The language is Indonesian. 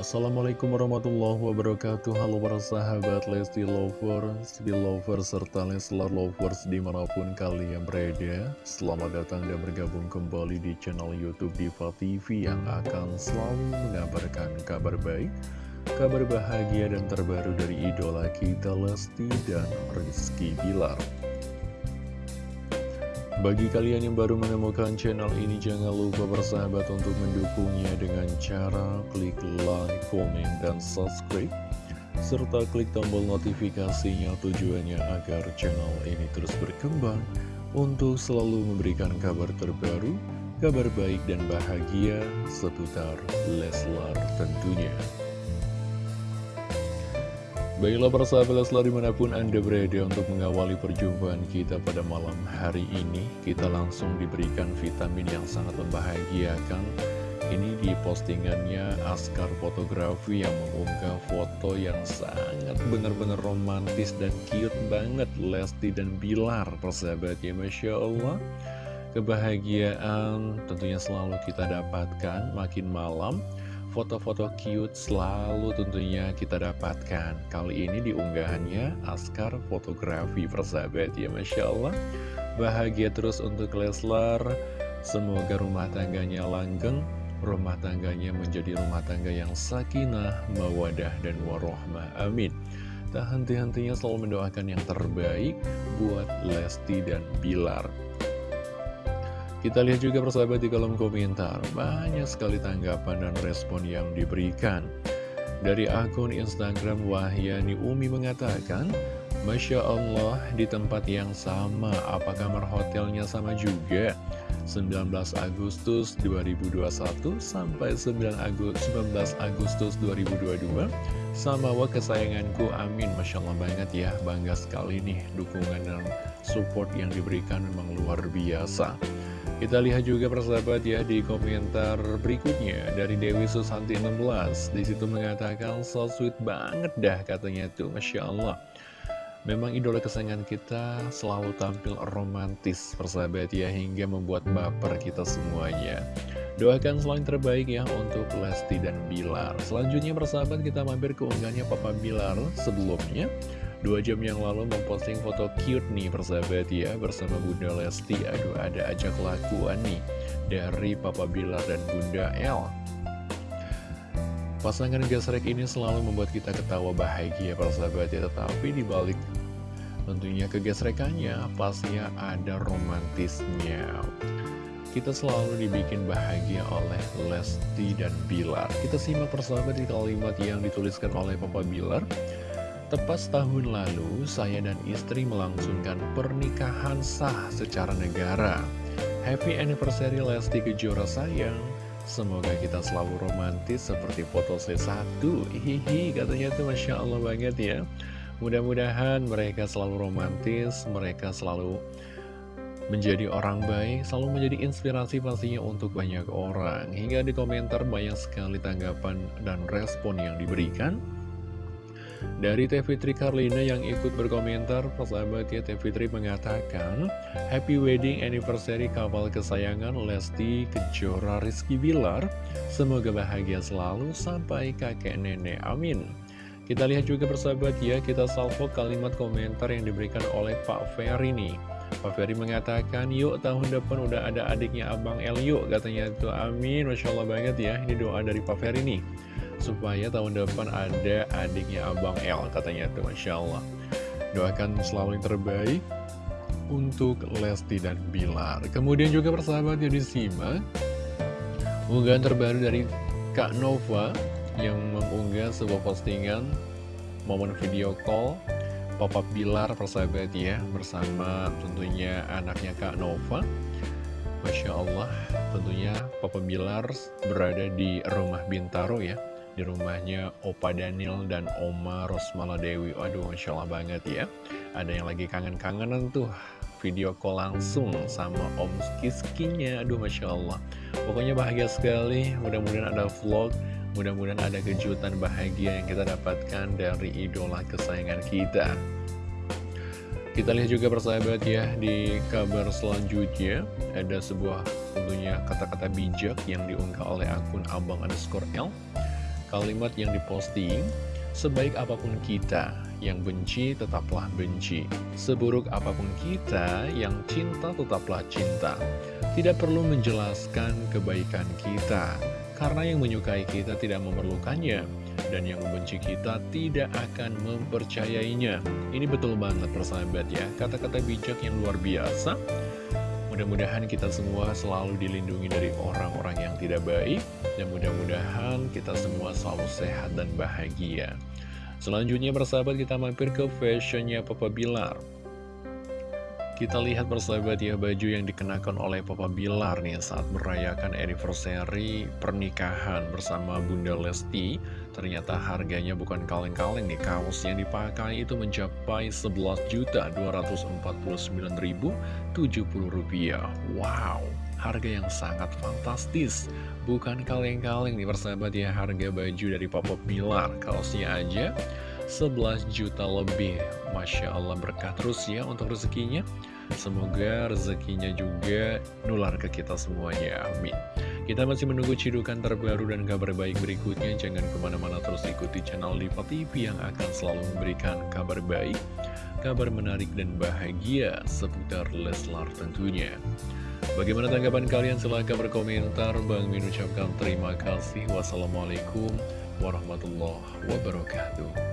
Assalamualaikum warahmatullahi wabarakatuh. Halo para sahabat Lesti Lovers, Belovers, serta Leslar Lovers di mana pun kalian berada. Selamat datang dan bergabung kembali di channel Youtube Diva TV Yang akan selalu mengabarkan kabar baik Kabar bahagia dan terbaru dari idola kita Lesti dan Rizky Bilar bagi kalian yang baru menemukan channel ini, jangan lupa bersahabat untuk mendukungnya dengan cara klik like, komen, dan subscribe. Serta klik tombol notifikasinya tujuannya agar channel ini terus berkembang untuk selalu memberikan kabar terbaru, kabar baik dan bahagia seputar Leslar tentunya. Baiklah persahabat selalu di mana pun Anda berada untuk mengawali perjumpaan kita pada malam hari ini Kita langsung diberikan vitamin yang sangat membahagiakan. Ini di postingannya Askar Fotografi yang mengunggah foto yang sangat benar-benar romantis dan cute banget Lesti dan Bilar persahabat ya Masya Allah. Kebahagiaan tentunya selalu kita dapatkan makin malam Foto-foto cute selalu tentunya kita dapatkan. Kali ini diunggahannya Askar Fotografi persahabat. Ya Masya Allah. Bahagia terus untuk Leslar. Semoga rumah tangganya langgeng Rumah tangganya menjadi rumah tangga yang sakinah, mawadah, dan warohmah. Amin. Tak henti-hentinya selalu mendoakan yang terbaik buat Lesti dan Bilar kita lihat juga persahabat di kolom komentar, banyak sekali tanggapan dan respon yang diberikan. Dari akun Instagram Wahyani Umi mengatakan, Masya Allah, di tempat yang sama, apa kamar hotelnya sama juga? 19 Agustus 2021 sampai 9 Agustus, 19 Agustus 2022 Sama wa kesayanganku, amin Masya Allah banget ya, bangga sekali nih dukungan dan support yang diberikan memang luar biasa kita lihat juga persahabat ya di komentar berikutnya dari Dewi Susanti 16 Di situ mengatakan so sweet banget dah katanya tuh Masya Allah. Memang idola kesayangan kita selalu tampil romantis persahabat ya Hingga membuat baper kita semuanya. Doakan selain terbaik ya untuk Lesti dan Bilar. Selanjutnya persahabat kita mampir ke unggahannya Papa Bilar sebelumnya Dua jam yang lalu memposting foto cute nih persahabat ya Bersama Bunda Lesti. Aduh ada aja kelakuan nih Dari Papa Bilar dan Bunda El. Pasangan gasrek ini selalu membuat kita ketawa bahagia persahabat ya. Tetapi dibalik tentunya kegesrekannya pastinya ada romantisnya. Kita selalu dibikin bahagia oleh Lesti dan Bilar. Kita simak persahabat di kalimat yang dituliskan oleh Papa Bilar Tepat setahun lalu, saya dan istri melangsungkan pernikahan sah secara negara. Happy anniversary Lesti Kejora sayang. Semoga kita selalu romantis seperti foto C1. Hihi, katanya tuh Masya Allah banget ya. Mudah-mudahan mereka selalu romantis, mereka selalu menjadi orang baik, selalu menjadi inspirasi pastinya untuk banyak orang. Hingga di komentar banyak sekali tanggapan dan respon yang diberikan. Dari Teh Fitri Karlina yang ikut berkomentar, persahabat ya Teh Fitri mengatakan, Happy Wedding Anniversary kapal kesayangan Lesti Kejora Rizky Bilar. Semoga bahagia selalu sampai kakek nenek. Amin. Kita lihat juga persahabat ya, kita salvo kalimat komentar yang diberikan oleh Pak Ferry nih. Pak Ferry mengatakan, yuk tahun depan udah ada adiknya Abang El yuk, katanya itu amin, Masya Allah banget ya, ini doa dari Pak Ferry nih supaya tahun depan ada adiknya Abang L katanya tuh Masya Allah. Doakan selalu yang terbaik untuk Lesti dan Bilar. Kemudian juga persahabat yang disimak unggahan terbaru dari Kak Nova yang mengunggah sebuah postingan momen video call Papa Bilar persahabat ya bersama tentunya anaknya Kak Nova. Masya Allah tentunya Papa Bilar berada di rumah Bintaro ya di rumahnya Opa Daniel dan Oma Rosmala Dewi. Aduh, Masya Allah banget ya. Ada yang lagi kangen-kangenan tuh video call langsung sama Om Kiskinya. Aduh, Masya Allah. Pokoknya bahagia sekali. Mudah-mudahan ada vlog. Mudah-mudahan ada kejutan bahagia yang kita dapatkan dari idola kesayangan kita. Kita lihat juga persahabat ya di kabar selanjutnya ada sebuah tentunya kata-kata bijak yang diunggah oleh akun abang underscore L Kalimat yang diposting, sebaik apa pun kita, yang benci tetaplah benci. Seburuk apa pun kita, yang cinta tetaplah cinta. Tidak perlu menjelaskan kebaikan kita, karena yang menyukai kita tidak memerlukannya, dan yang membenci kita tidak akan mempercayainya. Ini betul banget persahabat ya, kata-kata bijak yang luar biasa. Mudah-mudahan kita semua selalu dilindungi dari orang-orang yang tidak baik, dan mudah-mudahan kita semua selalu sehat dan bahagia. Selanjutnya bersahabat kita mampir ke fashionnya Papa Bilar Kita lihat bersahabat ya baju yang dikenakan oleh Papa Bilar nih saat merayakan anniversary pernikahan bersama Bunda Lesti. Ternyata harganya bukan kaleng-kaleng nih kaos yang dipakai itu mencapai 11.249.070 rupiah. Wow harga yang sangat fantastis. Bukan kaleng-kaleng nih persahabat ya harga baju dari Papa Bilar. Kaosnya aja 11 juta lebih Masya Allah berkah terus ya untuk rezekinya Semoga rezekinya juga nular ke kita semuanya Amin kita masih menunggu cidukan terbaru dan kabar baik berikutnya. Jangan ke mana-mana terus ikuti channel Diva TV yang akan selalu memberikan kabar baik, kabar menarik dan bahagia seputar Leslar tentunya. Bagaimana tanggapan kalian? Silahkan berkomentar. Bang Min ucapkan terima kasih. Wassalamualaikum warahmatullahi wabarakatuh.